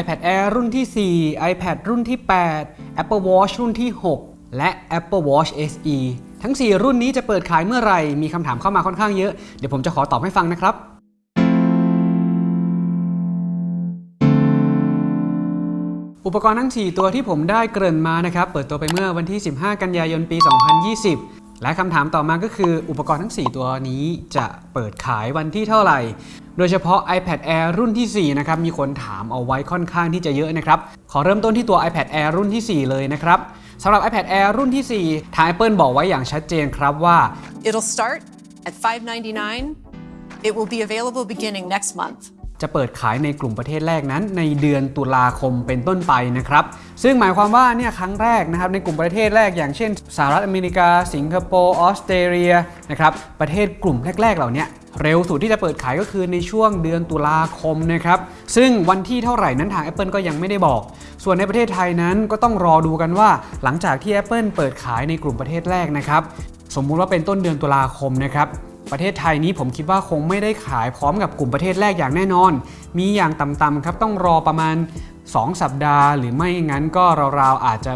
iPad Air รุ่นที่ 4 iPad รุ่นที่ 8 Apple Watch รุ่นที่ 6 และ Apple Watch SE ทั้ง 4 รุ่นนี้จะเปิดขายเมื่อไหร่ มีคำถามเข้ามาค่อนข้างเยอะ เดี๋ยวผมจะขอตอบให้ฟังนะครับอุปกรณ์ทั้ง 4 ตัวที่ผมได้เกริ่นมานะครับ เปิดตัวไปเมื่อวันที่ 15 กันยายน ปี 2020 และคำถามต่อมาก็คืออุปกรณ์ทั้ง 4 ตัวนี้จะเปิดขายวันที่เท่าไหร่ โดยเฉพาะ iPad Air รุ่นที่ 4 นะครับ มีคนถามเอาไว้ค่อนข้างที่จะเยอะนะครับ ขอเริ่มต้นที่ตัว iPad Air รุ่นที่ 4 เลยนะครับสำหรับ iPad Air รุ่นที่ 4 ทาง Apple บอกไว้อย่างชัดเจนครับว่า It'll start at 599 It will be available beginning next month. จะเปิดขายในกลุ่มประเทศแรกนั้น ในเดือนตุลาคมเป็นต้นไปนะครับ ซึ่งหมายความว่าเนี่ยครั้งแรกนะครับในกลุ่มประเทศแรกอย่างเช่นสหรัฐอเมริกา สิงคโปร์ออสเตรเลียนะครับประเทศกลุ่มแรก ๆ เหล่านี้เร็วสุดที่จะเปิดขายก็คือในช่วงเดือนตุลาคมนะครับ ซึ่งวันที่เท่าไหร่นั้นทาง Apple ก็ยังไม่ได้บอก ส่วนในประเทศไทยนั้นก็ต้องรอดูกันว่า หลังจากที่ Apple เปิดขายในกลุ่มประเทศแรกนะครับ สมมุติว่าเป็นต้นเดือนตุลาคมนะครับ ประเทศไทยนี้ผมคิดว่าคงไม่ได้ขายพร้อมกับกลุ่มประเทศแรกอย่างแน่นอน มีอย่างต่ำๆครับต้องรอประมาณ 2 สัปดาห์ หรือไม่งั้นก็ราวๆอาจจะ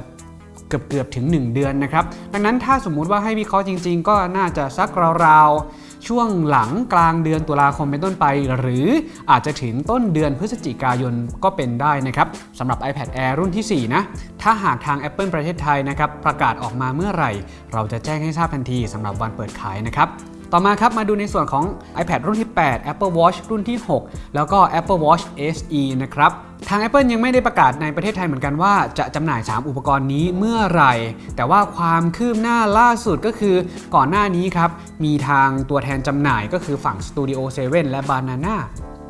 เกือบเกือบถึง 1 เดือนนะครับ ดังนั้นถ้าสมมุติว่าให้วิเคราะห์จริง ๆ ก็น่าจะสักราวๆ ช่วงหลังกลางเดือนตุลาคมเป็นต้นไป หรืออาจจะถึงต้นเดือนพฤศจิกายนก็เป็นได้นะครับสำหรับ iPad Air รุ่นที่ 4 นะ ถ้าหากทาง Apple ประเทศไทยนะครับ ประกาศออกมาเมื่อไหร่ เราจะแจ้งให้ทราบทันทีสำหรับวันเปิดขายนะครับ ต่อมาครับมาดูในส่วนของ iPad รุ่นที่ 8 Apple Watch รุ่นที่ 6 แล้วก็ Apple Watch SE นะครับทาง Apple ยังไม่ได้ประกาศในประเทศไทยเหมือนกันว่าจะจำหน่าย 3 อุปกรณ์นี้เมื่อไหร่ แต่ว่าความคืบหน้าล่าสุดก็คือก่อนหน้านี้ครับ มีทางตัวแทนจำหน่ายก็คือฝั่ง Studio 7 และ Banana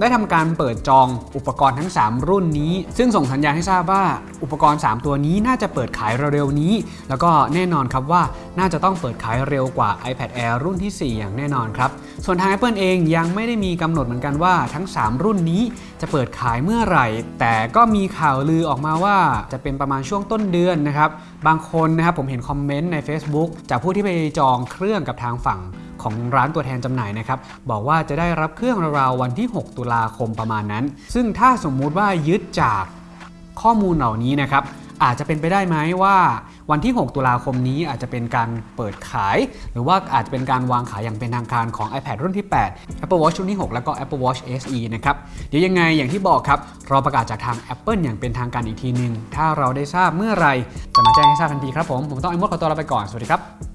ได้ทำการเปิดจองอุปกรณ์ทั้ง 3 รุ่นนี้ ซึ่งส่งสัญญาณให้ทราบว่าอุปกรณ์ 3 ตัวนี้น่าจะเปิดขายเร็วๆนี้ แล้วก็แน่นอนครับว่าน่าจะต้องเปิดขายเร็วกว่า iPad Air รุ่นที่ 4 อย่างแน่นอนครับ ส่วนทาง Apple เองยังไม่ได้มีกำหนดเหมือนกันว่าทั้ง 3 รุ่นนี้จะเปิดขายเมื่อไหร่ แต่ก็มีข่าวลือออกมาว่าจะเป็นประมาณช่วงต้นเดือนนะครับบางคนนะครับผมเห็นคอมเมนต์ใน Facebook จากผู้ที่ไปจองเครื่องกับทางฝั่ง ของร้านตัวแทนจำหน่ายนะครับบอกว่าจะได้รับเครื่องราววันที่ 6 ตุลาคมประมาณนั้น ซึ่งถ้าสมมุติว่ายึดจากข้อมูลเหล่านี้นะครับอาจจะเป็นไปได้ไหมว่าวันที่ 6 ตุลาคมนี้อาจจะเป็นการเปิดขาย หรือว่าอาจจะเป็นการวางขายอย่างเป็นทางการของ iPad รุ่นที่ 8 Apple Watch รุ่นที่ 6 แล้วก็ Apple Watch SE นะครับเดี๋ยวยังไงอย่างที่บอกครับรอประกาศจากทาง Apple อย่างเป็นทางการอีกทีหนึง ถ้าเราได้ทราบเมื่อไหรจะมาแจ้งให้ทราบทันทีครับผม ผมต้องไอ้มดขอตัวลาไปก่อน สวัสดีครับ